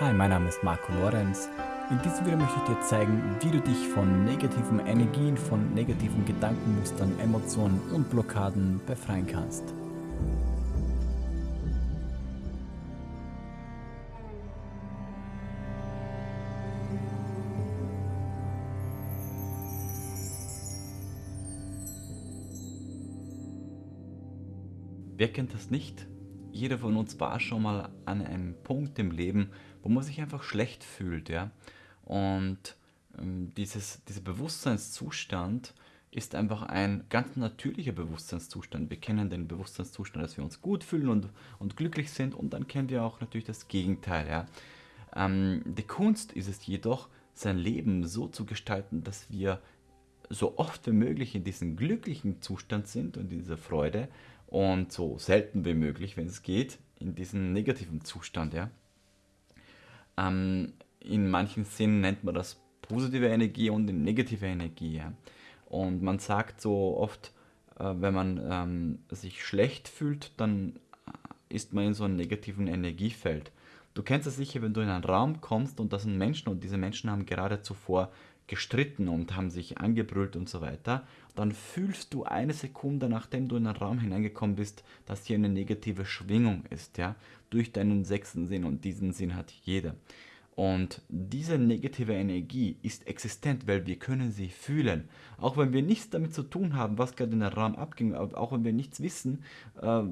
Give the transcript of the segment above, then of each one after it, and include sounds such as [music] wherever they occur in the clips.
Hi, mein Name ist Marco Lorenz. In diesem Video möchte ich dir zeigen, wie du dich von negativen Energien, von negativen Gedankenmustern, Emotionen und Blockaden befreien kannst. Wer kennt das nicht? Jeder von uns war schon mal an einem Punkt im Leben, wo man sich einfach schlecht fühlt. Ja? Und ähm, dieses, dieser Bewusstseinszustand ist einfach ein ganz natürlicher Bewusstseinszustand. Wir kennen den Bewusstseinszustand, dass wir uns gut fühlen und, und glücklich sind und dann kennen wir auch natürlich das Gegenteil. Ja? Ähm, die Kunst ist es jedoch, sein Leben so zu gestalten, dass wir so oft wie möglich in diesem glücklichen Zustand sind und in dieser Freude und so selten wie möglich, wenn es geht, in diesem negativen Zustand. Ja? Ähm, in manchen Sinnen nennt man das positive Energie und negative Energie. Und man sagt so oft, äh, wenn man ähm, sich schlecht fühlt, dann äh, ist man in so einem negativen Energiefeld. Du kennst es sicher, wenn du in einen Raum kommst und das sind Menschen und diese Menschen haben gerade zuvor gestritten und haben sich angebrüllt und so weiter, dann fühlst du eine Sekunde, nachdem du in den Raum hineingekommen bist, dass hier eine negative Schwingung ist, ja, durch deinen sechsten Sinn und diesen Sinn hat jeder. Und diese negative Energie ist existent, weil wir können sie fühlen. Auch wenn wir nichts damit zu tun haben, was gerade in der Raum abging, auch wenn wir nichts wissen, äh,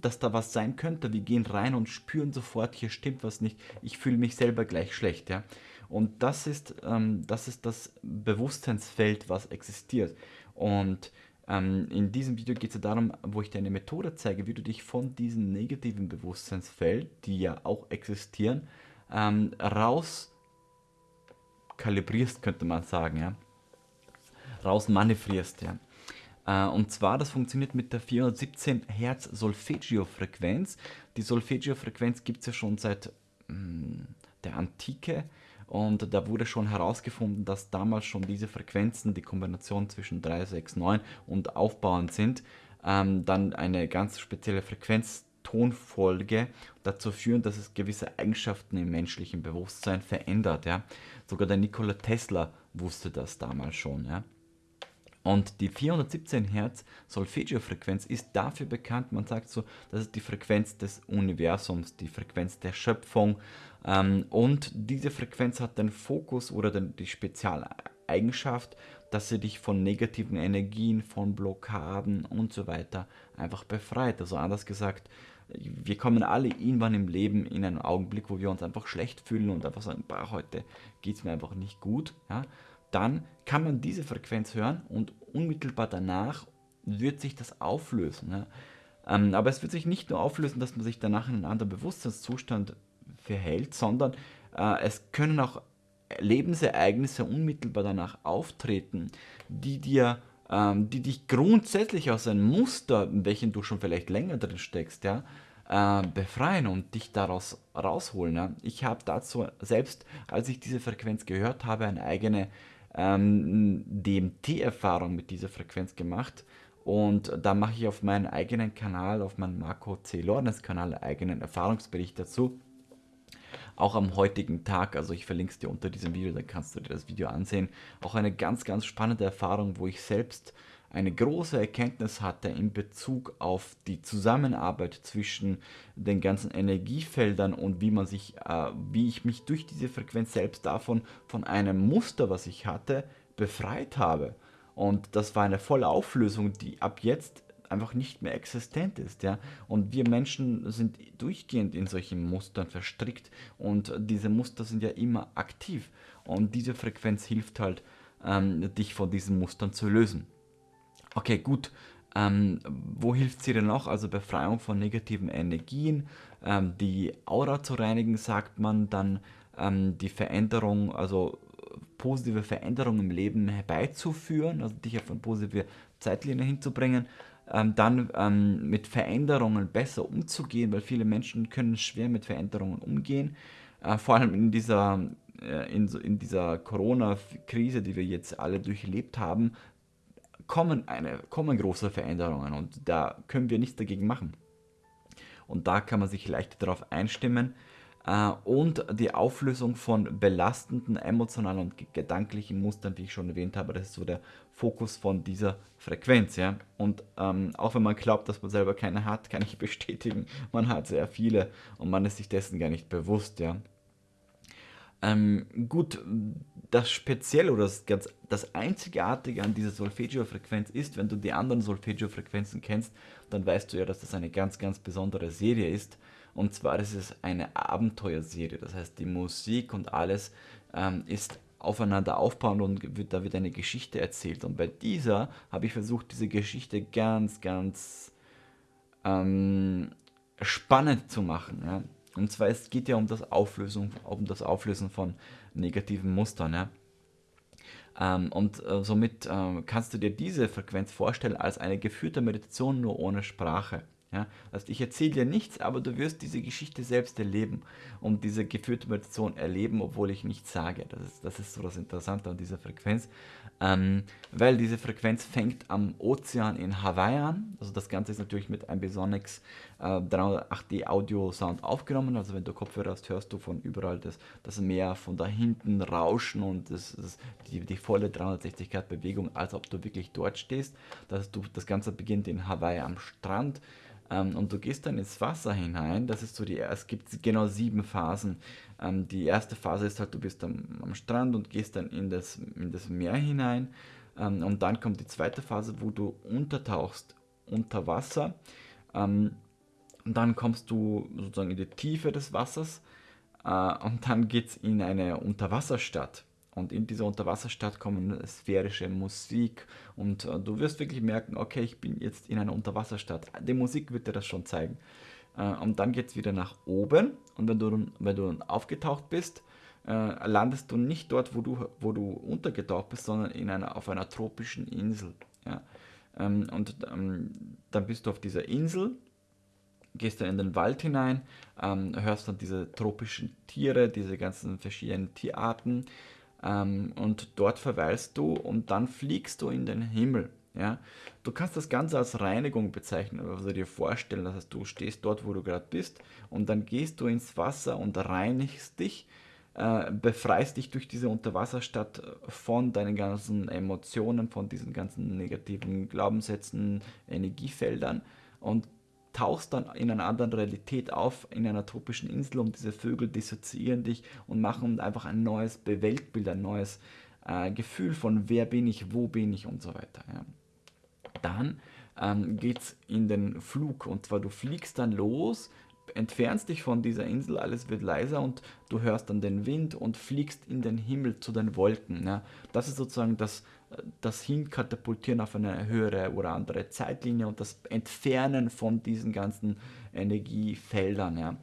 dass da was sein könnte, wir gehen rein und spüren sofort, hier stimmt was nicht, ich fühle mich selber gleich schlecht. Ja? Und das ist, ähm, das ist das Bewusstseinsfeld, was existiert. Und ähm, in diesem Video geht es ja darum, wo ich dir eine Methode zeige, wie du dich von diesem negativen Bewusstseinsfeld, die ja auch existieren, ähm, raus kalibrierst, könnte man sagen, ja. Raus manövrierst, ja. Äh, und zwar, das funktioniert mit der 417 Hertz Solfeggio-Frequenz. Die Solfeggio-Frequenz gibt es ja schon seit mh, hm, der Antike und da wurde schon herausgefunden, dass damals schon diese Frequenzen, die Kombination zwischen 3, 6, 9 und aufbauend sind, ähm, dann eine ganz spezielle Frequenztonfolge dazu führen, dass es gewisse Eigenschaften im menschlichen Bewusstsein verändert. Ja? Sogar der Nikola Tesla wusste das damals schon. Ja? Und die 417 Hertz Solfeggio-Frequenz ist dafür bekannt, man sagt so, das ist die Frequenz des Universums, die Frequenz der Schöpfung. Ähm, und diese Frequenz hat den Fokus oder den, die Spezialeigenschaft, dass sie dich von negativen Energien, von Blockaden und so weiter einfach befreit. Also anders gesagt, wir kommen alle irgendwann im Leben in einen Augenblick, wo wir uns einfach schlecht fühlen und einfach sagen, bah, heute geht es mir einfach nicht gut. Ja? Dann kann man diese Frequenz hören und unmittelbar danach wird sich das auflösen. Ja. Ähm, aber es wird sich nicht nur auflösen, dass man sich danach in einen anderen Bewusstseinszustand verhält, sondern äh, es können auch Lebensereignisse unmittelbar danach auftreten, die dir ähm, die dich grundsätzlich aus einem Muster, in welchem du schon vielleicht länger drin steckst, ja, äh, befreien und dich daraus rausholen. Ja. Ich habe dazu selbst, als ich diese Frequenz gehört habe, eine eigene ähm, DMT-Erfahrung mit dieser Frequenz gemacht. Und da mache ich auf meinem eigenen Kanal, auf meinem Marco C. Lorenz Kanal, einen eigenen Erfahrungsbericht dazu. Auch am heutigen Tag, also ich verlinke es dir unter diesem Video, dann kannst du dir das Video ansehen. Auch eine ganz, ganz spannende Erfahrung, wo ich selbst eine große Erkenntnis hatte in Bezug auf die Zusammenarbeit zwischen den ganzen Energiefeldern und wie man sich, äh, wie ich mich durch diese Frequenz selbst davon von einem Muster, was ich hatte, befreit habe. Und das war eine volle Auflösung, die ab jetzt einfach nicht mehr existent ist. Ja? Und wir Menschen sind durchgehend in solchen Mustern verstrickt und diese Muster sind ja immer aktiv. Und diese Frequenz hilft halt, ähm, dich von diesen Mustern zu lösen. Okay, gut. Ähm, wo hilft sie denn noch? Also Befreiung von negativen Energien, ähm, die Aura zu reinigen, sagt man, dann ähm, die Veränderung, also positive Veränderungen im Leben herbeizuführen, also dich auf eine positive Zeitlinie hinzubringen, ähm, dann ähm, mit Veränderungen besser umzugehen, weil viele Menschen können schwer mit Veränderungen umgehen, äh, vor allem in dieser äh, in, in dieser Corona-Krise, die wir jetzt alle durchlebt haben, kommen, eine, kommen große Veränderungen und da können wir nichts dagegen machen. Und da kann man sich leicht darauf einstimmen. äh, und die Auflösung von belastenden emotionalen und gedanklichen Mustern, wie ich schon erwähnt habe. Das ist so der Fokus von dieser Frequenz. Ja? Und ähm, auch wenn man glaubt, dass man selber keine hat, kann ich [laughs] bestätigen, man hat sehr viele und man ist sich dessen gar nicht bewusst. Ja? Ähm, gut, das Spezielle oder das, ganz, das Einzigartige an dieser Solfeggio-Frequenz ist, wenn du die anderen Solfeggio-Frequenzen kennst, dann weißt du ja, dass das eine ganz, ganz besondere Serie ist. Und zwar ist es eine Abenteuerserie. Das heißt, die Musik und alles ähm, ist aufeinander aufbauend und wird, da wird eine Geschichte erzählt. Und bei dieser habe ich versucht, diese Geschichte ganz, ganz ähm, spannend zu machen. Ja? Und zwar es geht ja um das Auflösen, um das Auflösen von negativen Mustern. Ja? Ähm, und äh, somit äh, kannst du dir diese Frequenz vorstellen als eine geführte Meditation nur ohne Sprache. Ja? Also ich erzähle dir nichts, aber du wirst diese Geschichte selbst erleben und diese geführte Meditation erleben, obwohl ich nichts sage. Das ist, das ist so das Interessante an dieser Frequenz, ähm, weil diese Frequenz fängt am Ozean in Hawaii an. Also das Ganze ist natürlich mit einem Besonix äh, 308D Audio Sound aufgenommen. Also wenn du Kopfhörer hast, hörst du von überall das, das Meer von da hinten rauschen und das, das, die, die volle 360 Grad Bewegung, als ob du wirklich dort stehst. Das, du, das Ganze beginnt in Hawaii am Strand. Ähm, und du gehst dann ins Wasser hinein. Das ist so die, es gibt genau sieben Phasen. Ähm, die erste Phase ist halt, du bist am, am Strand und gehst dann in das, in das Meer hinein. Ähm, und dann kommt die zweite Phase, wo du untertauchst unter Wasser. Ähm, und dann kommst du sozusagen in die Tiefe des Wassers. Äh, und dann geht es in eine Unterwasserstadt. Und in dieser Unterwasserstadt kommen sphärische Musik und äh, du wirst wirklich merken, okay, ich bin jetzt in einer Unterwasserstadt. Die Musik wird dir das schon zeigen. Äh, und dann geht es wieder nach oben und wenn du, wenn du aufgetaucht bist, äh, landest du nicht dort, wo du, wo du untergetaucht bist, sondern in einer, auf einer tropischen Insel. Ja? Ähm, und ähm, dann bist du auf dieser Insel gehst dann in den Wald hinein, ähm, hörst dann diese tropischen Tiere, diese ganzen verschiedenen Tierarten, ähm, und dort verweilst du und dann fliegst du in den Himmel. Ja? Du kannst das Ganze als Reinigung bezeichnen, also dir vorstellen, dass du stehst dort, wo du gerade bist und dann gehst du ins Wasser und reinigst dich, äh, befreist dich durch diese Unterwasserstadt von deinen ganzen Emotionen, von diesen ganzen negativen Glaubenssätzen, Energiefeldern und tauchst dann in einer anderen Realität auf, in einer tropischen Insel und diese Vögel dissoziieren dich und machen einfach ein neues Weltbild, ein neues äh, Gefühl von wer bin ich, wo bin ich und so weiter. Ja. Dann ähm, geht es in den Flug und zwar du fliegst dann los, entfernst dich von dieser Insel, alles wird leiser und du hörst dann den Wind und fliegst in den Himmel zu den Wolken. Ja. Das ist sozusagen das, das Hinkatapultieren auf eine höhere oder andere Zeitlinie und das Entfernen von diesen ganzen Energiefeldern. Ja.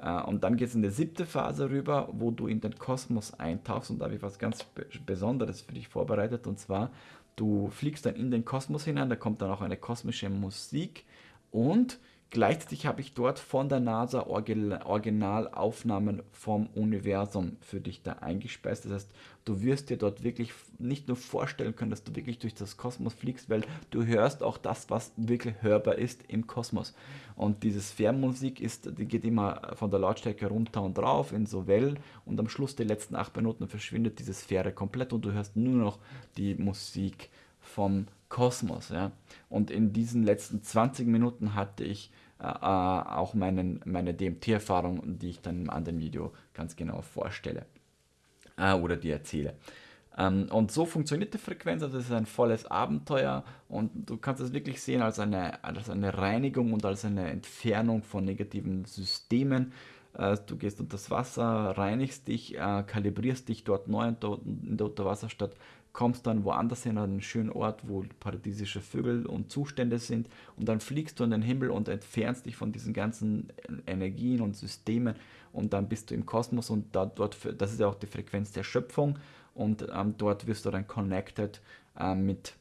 Äh, und dann geht es in die siebte Phase rüber, wo du in den Kosmos eintauchst und da habe ich was ganz Besonderes für dich vorbereitet und zwar, du fliegst dann in den Kosmos hinein, da kommt dann auch eine kosmische Musik und Gleichzeitig habe ich dort von der NASA Originalaufnahmen vom Universum für dich da eingespeist. Das heißt, du wirst dir dort wirklich nicht nur vorstellen können, dass du wirklich durch das Kosmos fliegst, weil du hörst auch das, was wirklich hörbar ist im Kosmos. Und diese Sphärenmusik ist, die geht immer von der Lautstärke runter und rauf in so Wellen und am Schluss der letzten acht Minuten verschwindet diese Sphäre komplett und du hörst nur noch die Musik vom Kosmos. Ja? Und in diesen letzten 20 Minuten hatte ich äh, äh auch meinen, meine DMT-Erfahrung, die ich dann im anderen Video ganz genau vorstelle äh, oder dir erzähle. Ähm, und so funktioniert die Frequenz, also es ist ein volles Abenteuer und du kannst es wirklich sehen als eine, als eine Reinigung und als eine Entfernung von negativen Systemen. Äh, du gehst unter das Wasser, reinigst dich, äh, kalibrierst dich dort neu in der Unterwasserstadt, kommst dann woanders hin, an einen schönen Ort, wo paradiesische Vögel und Zustände sind und dann fliegst du in den Himmel und entfernst dich von diesen ganzen Energien und Systemen und dann bist du im Kosmos und da, dort, das ist ja auch die Frequenz der Schöpfung und ähm, dort wirst du dann connected äh, mit,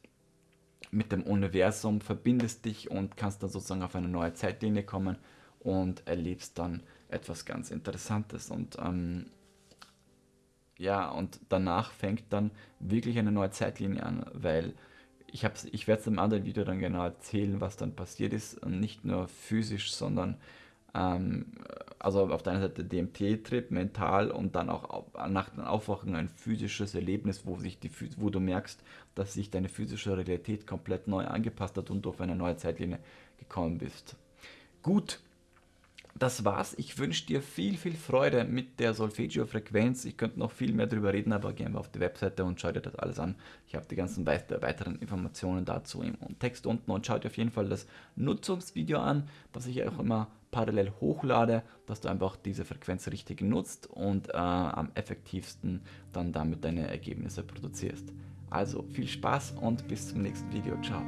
mit dem Universum, verbindest dich und kannst dann sozusagen auf eine neue Zeitlinie kommen und erlebst dann etwas ganz Interessantes und ähm, ja, und danach fängt dann wirklich eine neue Zeitlinie an, weil ich, ich werde es im anderen Video dann genau erzählen, was dann passiert ist. Nicht nur physisch, sondern ähm, also auf der einen Seite DMT-Trip, mental und dann auch nach dem Aufwachen ein physisches Erlebnis, wo, sich die, wo du merkst, dass sich deine physische Realität komplett neu angepasst hat und du auf eine neue Zeitlinie gekommen bist. Gut, das war's. Ich wünsche dir viel, viel Freude mit der Solfeggio-Frequenz. Ich könnte noch viel mehr darüber reden, aber geh einfach auf die Webseite und schau dir das alles an. Ich habe die ganzen weiteren Informationen dazu im Text unten und schau dir auf jeden Fall das Nutzungsvideo an, das ich auch immer parallel hochlade, dass du einfach diese Frequenz richtig nutzt und äh, am effektivsten dann damit deine Ergebnisse produzierst. Also viel Spaß und bis zum nächsten Video. Ciao.